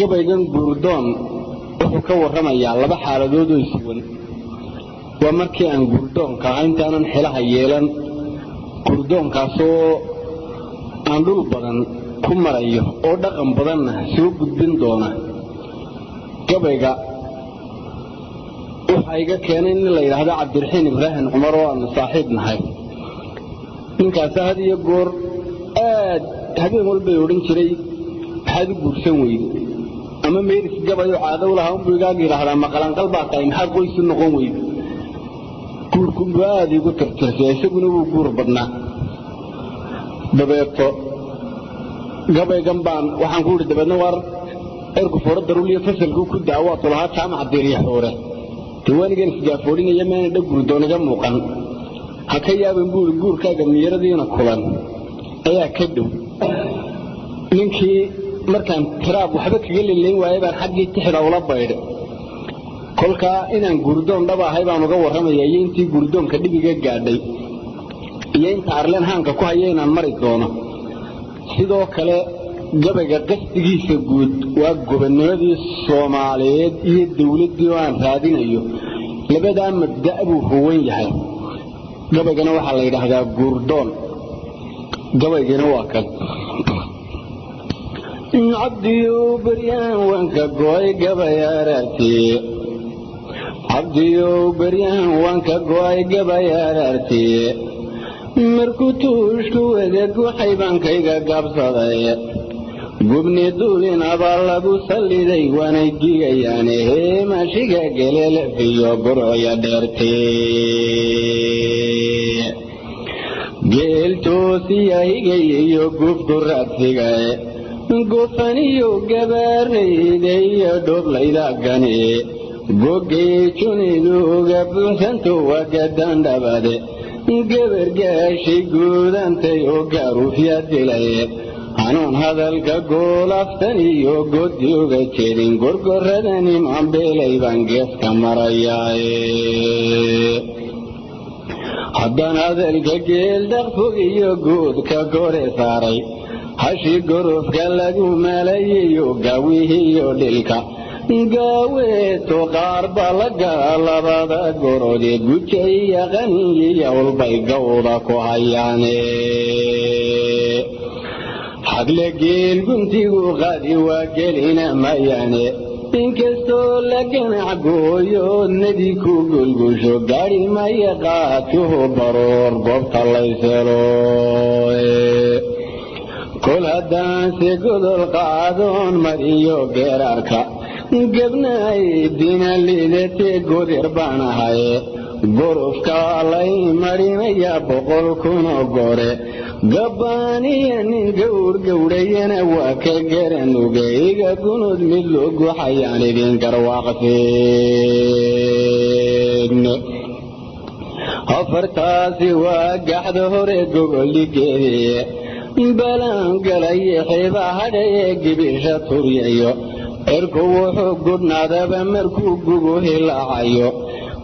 gabaygan guurdoon wuxuu ka warramayaa laba xaaladood oo isuwan waa markii aan guurdoonka ahaa intaanan xilaha yeelan guurdoonkaasoo aan dhul badan ku marayo oo dhaqan badanna soo gudbin doona. Gabayga waxaa iga keenay nin la yidhaahdo cabdiraxiin ibraahim cumar oo aanu saaxiib nahay. Ninkaasa had iyo goor aad habeen walbay odhan jiray maxaad u guursan weyde ama meeris gabayoo caadow lahaa unbuu igaaga yidhaahdaa maqalanqal baa tahay maxaa qoysu noqon weyde guurkunbuu aada igu tirtirsay isaguna wuu guur badnaa. Dabeeto gabaygan baan waxaan ku idhi dabeedna waar erku fooro daruuliyo fasalkuu ku daawaatu lahaa jaamaca diriya xoore diwaanigan isgaafoodhinaya meena dha gurdoon iga muuqan. Ha ka yaaban buuri guurkaaga miyaradiina kulan. Ayaa ka dhow. Ninkii markaan tiraab waxba kaga lilayn waayay baan xaggii tixda ula baydhay kolkaa inaan gurdoon dhaba ahay baan uga warramaya iyo intii gurdoonka dhibiga gaadhay iyo inta arleen haanka ku haya inaan mari doono. Sidoo kale gabayga qasdigiisa guud waa gobonnimadii soomaaliyeed iyo dawladdii oo aan raadinayo. Labadaa mabda' buu huwan yahay. Gabaygana waxaa la yidhaahdaa guurdoon gabaygina waa kan cabdiyow beryaan wanka go'ay gabay gabay araartii markuu tuushku wada guxay baankayga gaabsaday gubni duulin abaa lagu salliday waanay gigayaane heemashiga gelelefiyo burcya dheertee geeltoosiya iyo gufku raadsigay gufaniyo gabaarayda iyo dhoblaydagani gogay juniduga buuxsanto wagadandhabade gabargaashay guudantay oo gaaruufya dilay hanuun hadalka goolaftan iyo godi uga jeedin gorgoradani mambeelay baan geeska marayaaye haddaan hadalka geeldhaqfog iyo guudka gore saaray hashi gorofka lagu malayayo gaawihiiyo dhilka gaaweeto qaar baa lagaa labada gorode guja iyo qaniyiyo ulbay gawda ku hayaane xagle geel guntigu qaadi waa gelina mayaane inkastoo la ganac gooyoodnadii ku gulgusho gaadhi maya qaadkuhu baroor goobta layselo kol haddaanse godol qaadoon mariyo geeraarka gebnaay dina liidatee godir baan ahaye gorofka lay marinaya boqol kunoo gore. Gabbaaniya nin gawr gowrayana waa ka garanuga iga gunud mid loo guxayaan idin garwaaqseegne afartaasi waa gaxda hore gobolligeedii balaangalayo xiba hadhaye gibisha turyayo cirku wuxuu gudhnaadaba markuu gugu hilaacayo.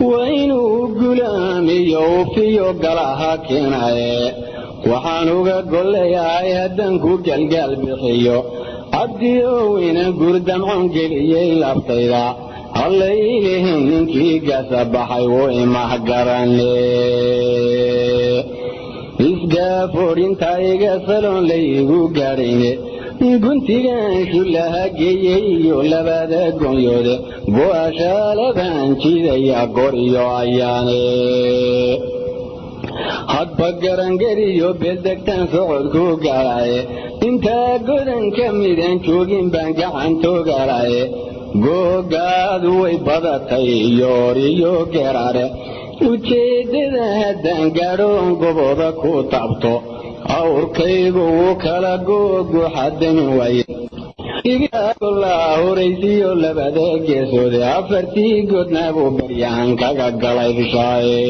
Waa inuu gulaamiyo ufiyo galaha keenaye. Waxaan uga golleeyahay haddaan ku galgaal bixiyo. Cabdiyowina gurdamcon geliyey laftayda. Hallaylihin ninkii gasa baxay wuu imahgarane isgaafoodhinta iga saloon laygu gaadhayne guntigan shullaha geeyey iyo labada goonyoode go'ashaalabaan jidaya gor iyo ayaane. Hadba garangariyo beeldegtaan socodku gaadhaye intaa godan ka midan joogin baan gacantoogaalaye googaadu way badatay yooriyo geerare ujeeddada haddaan gaadhoon goboda ku taabto awrkaygu wuu kala googuxadamin waaye igolaa horaysiyo labada geesoode afartii godnaa buu baryahan kaga galay bishaaye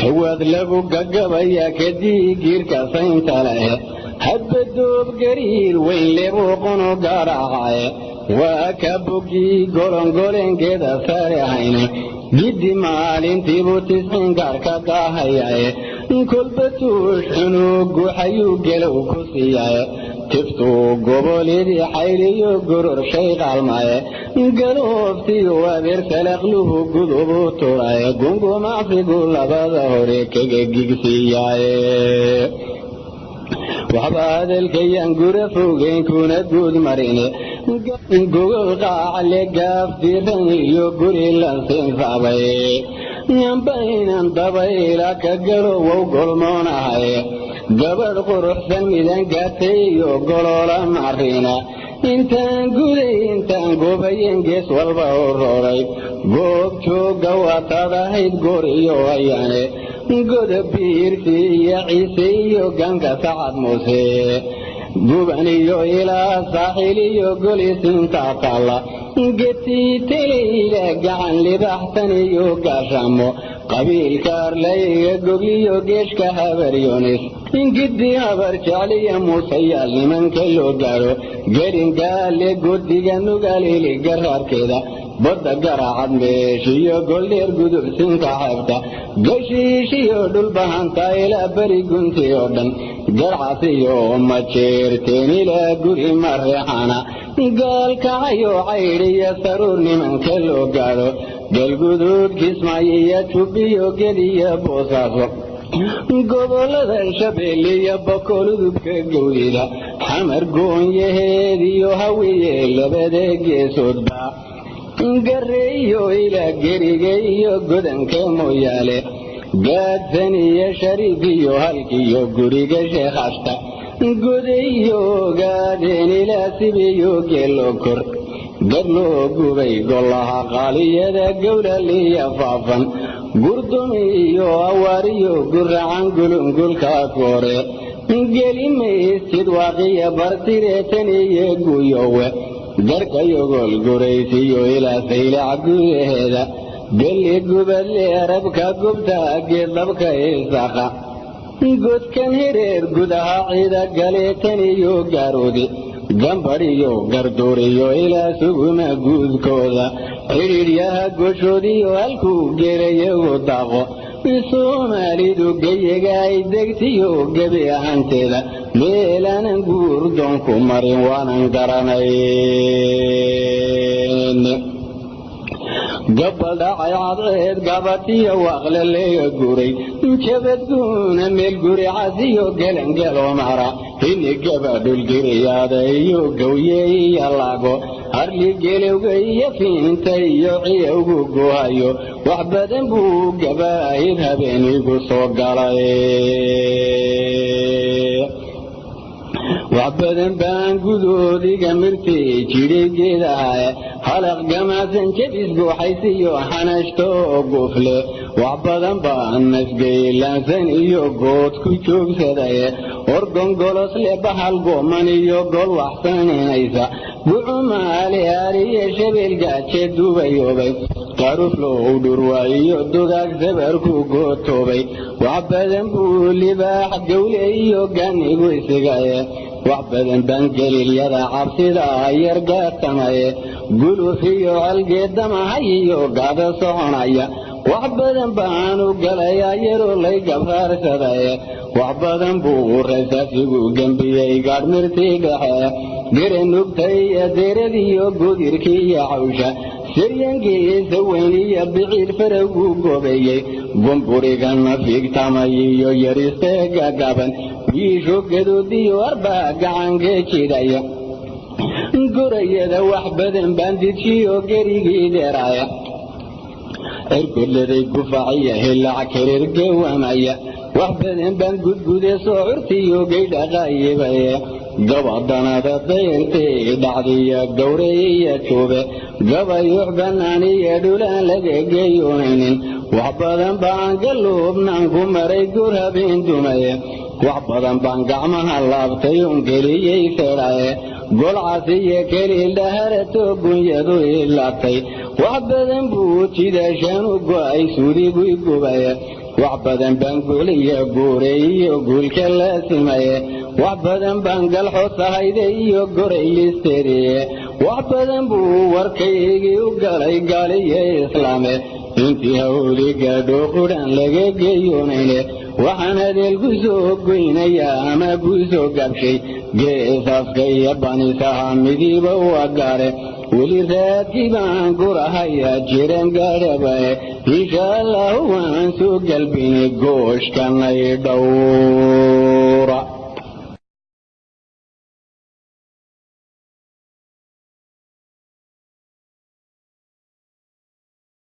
tawaad lagu gagabaya kadii giirka saynta leh hadba doob gariir weyn lebuu qunu gaaracaye waa ka bogii golongolenkeeda sare hayna giddi maalintiibuu tisxiin gaarka daahayaye kolba tuush xunuu guxayuu gelow ku siiyaye tiftuu goboleedii xayliyo goror shay qaalmaye galooftiyo abeer salaqluhu gudubu turaye. Gungumacsigu labada hore kaga gigsiiyaaye waxba hadalkayaan gura fogeyn kuna guud marine. Gogol qaacale gaaf diran iyo guri lansiinsaabay yambaynan dabayla ka galo wow golmoonahay gabadh quruxsan midan gaatay iyo goloola marina. Intaan guday intaan gobayen gees walba u roray goob joogga waataad ahayd goor iyo ayaane goda biirsi iyo ciise iyo ganka sacad muuse guban iyo ilaa saaxiil iyo golisintaa taalla getii telayla gacan libaxsan iyo gaashamo. Qabiilka arlayga gogliyo geeshka habaryonis ingidi habar jecliya muusayaal nimanka loo gaadho gelingaale godiga nugalili garaarkeeda badda garaacad meeshiyo goldheer gudubsinka xeebta gashiishiyo dhulbahanta ilaa beri gunti oo dhan garcasiyo majeerteen ilaa guri mareexana gaalkacayo caydhiyo saruur nimanka loo gaadho galguduud kismaayo iyo geliyo boosaaso gobollada shabeelle iyo bakoludubka gowdida xamar goonyaheed iyo hawiye labada geesoodba gareeyo ilaa geriga iyo godanka mooyaale gaadsan iyo shariif iyo halkiyo guriga sheekhashta godayo gaadheen ilaa sibiyo geelo kor. Gad loo gubay golaha qaaliyada gowlaliya faafan. Gurdumi iyo awaariyo guracan gulungulka koore. Gelimaysid waaqiya bartireetan iyo guyowe garkayogol guraysiyo ilaa saylac gudaheeda gelli gubadle arabka gubta geeddabka isaqa godkan hireer gudaha ciida galeetan iyo gaaroodi gambadhiyo garduuriyo ilaa suguma guudkooda xidhiidhyaha goshoodiyo halkuu gelayagu daaqo. Soomaalidu geyaga ay degtiyo gebi ahanteeda meelaanan guurdoonku marin waanan garanayn. Gabal dhacay cadceed gabatiyo waaqle leega guray jabadguuna meel guri casiyo gelangelo mara. Hini gabadhulgiriyaada iyo gawye iyo lago harli gelowga iyo fiinta iyo ciyowgu guhayo. Wax badan buu gabaahid habeenigu soo galay wax badan baan gudoodiga mirtay jidhay geedahae halaq gamaasan jabis guuxaysiyo xanashto gufle wax badan baan nasgaylaansan iyo good ku joogsadaye orgongolosle bahal gooman iyo gol waxsaninaysa gucumaale aaliye shabeelgaaje dubayoobay qaruflow dhurwaayiyo dugaag sabarku gootoobay wax badan buu libaax gawle iyo ganigu isigaye wax badan baan gelilyada cabsida yargaatamaye guluf iyo halgeedamahay iyo gaada soconaya. Wax badan baanu galayaa yaroo lay gabraarsadaye wax badan buu rasaasigu gembiyey gaadhmirtii dhexe geranugtay adeeradiyo godirkii iyo cawsha. Siryankiisa weyniyo biciid faraguu gobeeyey. Gumburigana fiigtamay iyo yaristee gagaban wiisho gadoodiyo arbaa gacankee jidhaya gorayada wax badan baan dijiyo gerigii dheeraaya cirgoladay gufaciya hilac kareer gawamaya wax badan baan gudgude soo curtiyo gaydhaqaayibaye gabadanada dayrtay dhacdiya gawreeya juube gabayux bannaaniyo dhulaan laga geeyoonaynin wax badan baan galuubnaan ku maray gur habeen dumaye wax badan baan gacmaha laabtay un geliyey fedhaye golcasiyo keliildhaharato gunyadu ilaabtay wax badan buu jidaashaan u go'ay suudigu gubaye. Wax badan baan guuliyo guuray iyo guulka la simaye. Wax badan baan galxosahayde iyo goray listeeriye wax badan buu warkaygii u galay gaaliyo islaame. Intii hawdi gaadho qudhaan laga geeyoonayne waxaan hadeel ku soo goynayaa ama ku soo gaabshay geesaaska iyo banisaha midiiba waa gaare weli raadkii baan gurahayaa jiran gaadhabae insha allahu waan soo galbini gooshkanay dhow